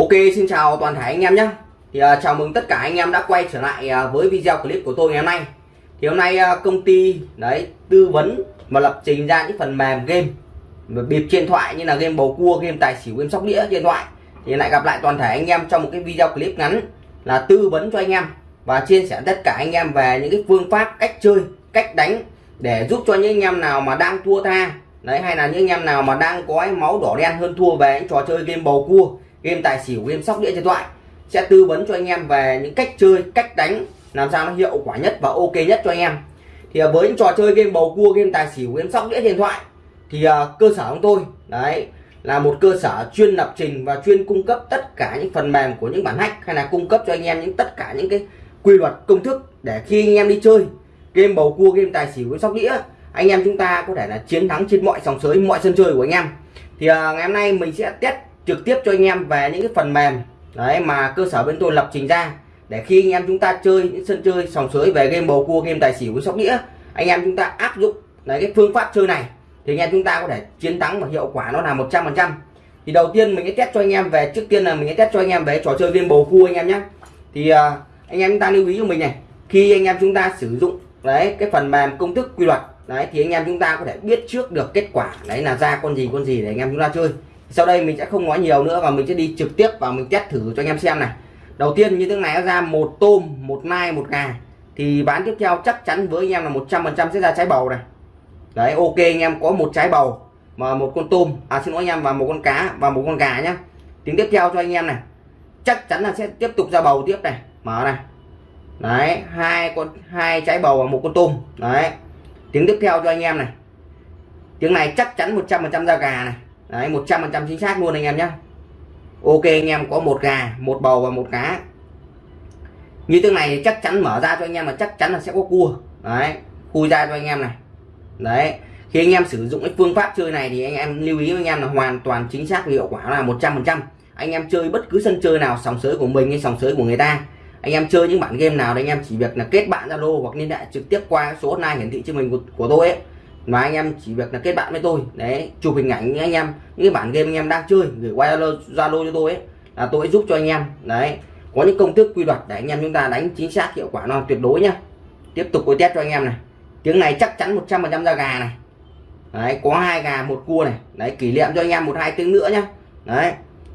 Ok xin chào toàn thể anh em nhé. Thì uh, chào mừng tất cả anh em đã quay trở lại uh, với video clip của tôi ngày hôm nay. Thì hôm nay uh, công ty đấy tư vấn và lập trình ra những phần mềm game. Bịp trên thoại như là game bầu cua game tài xỉu game sóc đĩa trên thoại. Thì lại gặp lại toàn thể anh em trong một cái video clip ngắn là tư vấn cho anh em và chia sẻ tất cả anh em về những cái phương pháp cách chơi cách đánh để giúp cho những anh em nào mà đang thua tha đấy hay là những anh em nào mà đang có máu đỏ đen hơn thua về những trò chơi game bầu cua game tài xỉu game sóc đĩa điện thoại sẽ tư vấn cho anh em về những cách chơi cách đánh làm sao nó hiệu quả nhất và ok nhất cho anh em. Thì à, với những trò chơi game bầu cua game tài xỉu game sóc đĩa điện thoại thì à, cơ sở của tôi đấy là một cơ sở chuyên lập trình và chuyên cung cấp tất cả những phần mềm của những bản hack hay là cung cấp cho anh em những tất cả những cái quy luật công thức để khi anh em đi chơi game bầu cua game tài xỉu game sóc đĩa anh em chúng ta có thể là chiến thắng trên mọi sòng sới mọi sân chơi của anh em. Thì uh, ngày hôm nay mình sẽ test trực tiếp cho anh em về những cái phần mềm đấy mà cơ sở bên tôi lập trình ra để khi anh em chúng ta chơi những sân chơi sòng sới về game bầu cua game tài xỉu sóc đĩa anh em chúng ta áp dụng đấy cái phương pháp chơi này thì anh em chúng ta có thể chiến thắng và hiệu quả nó là 100% thì đầu tiên mình sẽ test cho anh em về trước tiên là mình sẽ test cho anh em về trò chơi game bầu cua anh em nhé thì uh, anh em chúng ta lưu ý cho mình này khi anh em chúng ta sử dụng đấy cái phần mềm công thức quy luật đấy thì anh em chúng ta có thể biết trước được kết quả đấy là ra con gì con gì để anh em chúng ta chơi sau đây mình sẽ không nói nhiều nữa và mình sẽ đi trực tiếp và mình test thử cho anh em xem này. Đầu tiên như thế này ra một tôm, một nai, một gà. Thì bán tiếp theo chắc chắn với anh em là 100% sẽ ra trái bầu này. Đấy, ok anh em, có một trái bầu mà một con tôm. À xin lỗi anh em, và một con cá, và một con gà nhá. Tiếng tiếp theo cho anh em này. Chắc chắn là sẽ tiếp tục ra bầu tiếp này. Mở này. Đấy, hai con, hai trái bầu và một con tôm. Đấy tiếng tiếp theo cho anh em này. Tiếng này chắc chắn 100% ra gà này đấy 100% chính xác luôn anh em nhé ok anh em có một gà một bầu và một cá. Như tương này chắc chắn mở ra cho anh em là chắc chắn là sẽ có cua. Đấy khui ra cho anh em này. Đấy khi anh em sử dụng cái phương pháp chơi này thì anh em lưu ý với anh em là hoàn toàn chính xác và hiệu quả là 100% anh em chơi bất cứ sân chơi nào sòng sới của mình hay sòng sới của người ta. Anh em chơi những bản game nào thì anh em chỉ việc là kết bạn zalo hoặc liên hệ trực tiếp qua số hotline hiển thị trên mình của, của tôi ấy mà anh em chỉ việc là kết bạn với tôi. Đấy, chụp hình ảnh anh em, những cái bản game anh em đang chơi, gửi qua zalo cho tôi ấy, là tôi giúp cho anh em. Đấy, có những công thức quy luật để anh em chúng ta đánh chính xác hiệu quả nó tuyệt đối nhá. Tiếp tục tôi test cho anh em này. Tiếng này chắc chắn 100% ra gà này. Đấy, có hai gà, một cua này. Đấy, kỷ niệm cho anh em một hai tiếng nữa nhá. Đấy,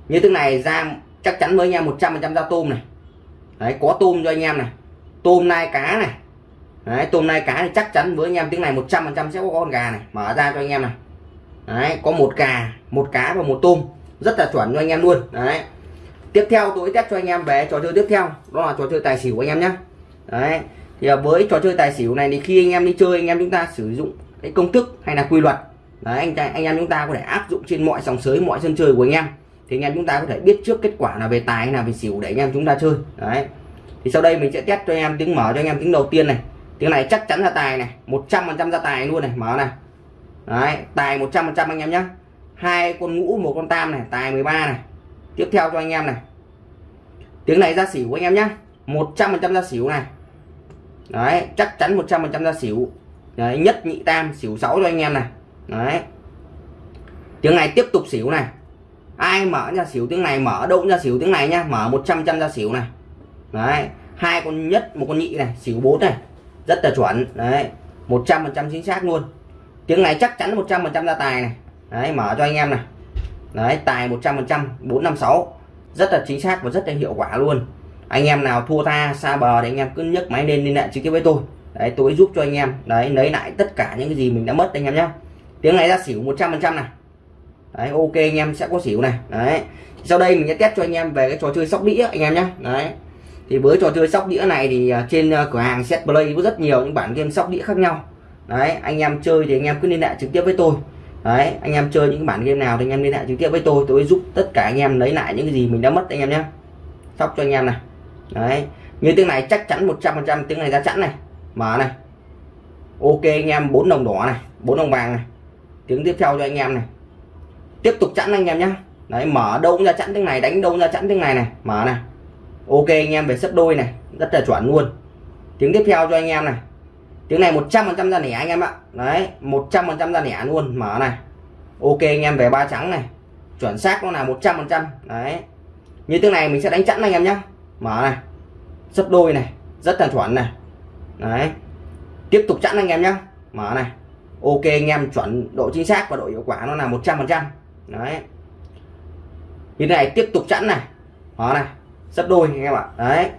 như tiếng này ra chắc chắn với anh em 100% ra tôm này. Đấy, có tôm cho anh em này. Tôm nai cá này đấy tôm nay cá thì chắc chắn với anh em tiếng này 100% sẽ có con gà này mở ra cho anh em này đấy có một gà một cá và một tôm rất là chuẩn cho anh em luôn đấy tiếp theo tôi test cho anh em về trò chơi tiếp theo đó là trò chơi tài xỉu anh em nhé đấy thì với trò chơi tài xỉu này thì khi anh em đi chơi anh em chúng ta sử dụng cái công thức hay là quy luật đấy anh anh em chúng ta có thể áp dụng trên mọi sòng sới mọi sân chơi của anh em thì anh em chúng ta có thể biết trước kết quả là về tài hay là về xỉu để anh em chúng ta chơi đấy thì sau đây mình sẽ test cho anh em tiếng mở cho anh em tiếng đầu tiên này tiếng này chắc chắn là tài này 100% ra tài luôn này, mở này. Đấy, tài 100% anh em nhé hai con ngũ, một con tam này, tài 13 này. Tiếp theo cho anh em này. Tiếng này ra xỉu anh em nhé 100% ra xỉu này. Đấy, chắc chắn 100% ra xỉu. Đấy, nhất nhị tam, xỉu 6 cho anh em này. Đấy. Tiếng này tiếp tục xỉu này. Ai mở ra xỉu tiếng này, mở đâu ra xỉu tiếng này nhá. Mở 100% ra xỉu này. Đấy, hai con nhất, một con nhị này, xỉu 4 này rất là chuẩn. Đấy 100% chính xác luôn. Tiếng này chắc chắn 100% ra tài này. Đấy, mở cho anh em này. Đấy, tài 100% 456 rất là chính xác và rất là hiệu quả luôn. Anh em nào thua tha, xa bờ thì anh em cứ nhấc máy lên liên hệ trực tiếp với tôi. Đấy, tôi giúp cho anh em. Đấy, lấy lại tất cả những cái gì mình đã mất anh em nhé tiếng này ra xỉu 100% này. Đấy, ok anh em sẽ có xỉu này. Đấy, sau đây mình sẽ test cho anh em về cái trò chơi sóc đĩa, anh em nhé đấy thì với trò chơi sóc đĩa này thì à, trên à, cửa hàng set play có rất nhiều những bản game sóc đĩa khác nhau. Đấy, anh em chơi thì anh em cứ liên hệ trực tiếp với tôi. Đấy, anh em chơi những bản game nào thì anh em liên hệ trực tiếp với tôi. Tôi giúp tất cả anh em lấy lại những cái gì mình đã mất anh em nhé. Sóc cho anh em này. Đấy, như tiếng này chắc chắn 100% tiếng này ra chẵn này. Mở này. Ok anh em, bốn đồng đỏ này, bốn đồng vàng này. Tiếng tiếp theo cho anh em này. Tiếp tục chẵn anh em nhé. Đấy, mở đâu ra chẵn tiếng này, đánh đâu ra chẵn tiếng này này. Mở này ok anh em, về sấp đôi này, rất là chuẩn luôn. Tiếng tiếp theo cho anh em này. Tiếng này 100% ra nẻ anh em ạ. Đấy 100% ra nẻ luôn, mở này. Ok anh em, về ba trắng này. Chuẩn xác nó là 100% đấy. Như tiếng này mình sẽ đánh chẵn anh em nhé mở này. Sấp đôi này, rất là chuẩn này. Đấy. Tiếp tục chẵn anh em nhé mở này. Ok anh em, chuẩn độ chính xác và độ hiệu quả nó là 100 phần trăm. Đấy. Như thế này, tiếp tục chẵn này. Mở này rất đôi anh em ạ. Đấy.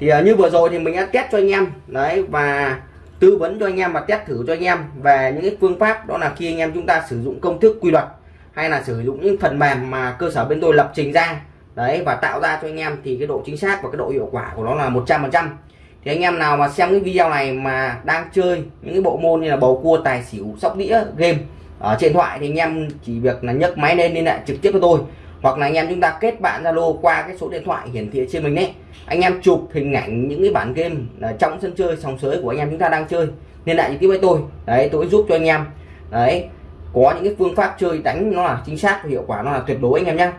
Thì uh, như vừa rồi thì mình đã test cho anh em. Đấy và tư vấn cho anh em và test thử cho anh em về những cái phương pháp. Đó là khi anh em chúng ta sử dụng công thức quy luật hay là sử dụng những phần mềm mà cơ sở bên tôi lập trình ra. Đấy và tạo ra cho anh em thì cái độ chính xác và cái độ hiệu quả của nó là 100 phần trăm. Thì anh em nào mà xem cái video này mà đang chơi những cái bộ môn như là bầu cua tài xỉu sóc đĩa game ở trên thoại thì anh em chỉ việc là nhấc máy lên liên hệ trực tiếp với tôi hoặc là anh em chúng ta kết bạn zalo qua cái số điện thoại hiển thị trên mình đấy anh em chụp hình ảnh những cái bản game là trong sân chơi, sòng sới của anh em chúng ta đang chơi. Liên lại trực tiếp với tôi. Đấy, tôi giúp cho anh em. Đấy, có những cái phương pháp chơi đánh nó là chính xác và hiệu quả nó là tuyệt đối anh em nhé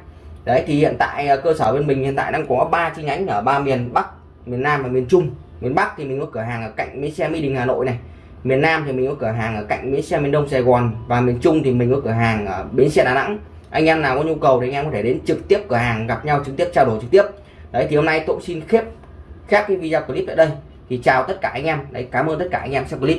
đấy, thì hiện tại à, cơ sở bên mình hiện tại đang có ba chi nhánh ở ba miền bắc, miền nam và miền trung. Miền bắc thì mình có cửa hàng ở cạnh bến xe mỹ đình, hà nội này. Miền nam thì mình có cửa hàng ở cạnh bến xe miền đông, sài gòn. Và miền trung thì mình có cửa hàng ở bến xe đà nẵng anh em nào có nhu cầu thì anh em có thể đến trực tiếp cửa hàng gặp nhau, trực tiếp trao đổi trực tiếp. Đấy, thì hôm nay tôi xin khép khép cái video clip tại đây. Thì chào tất cả anh em. Đấy, cảm ơn tất cả anh em xem clip.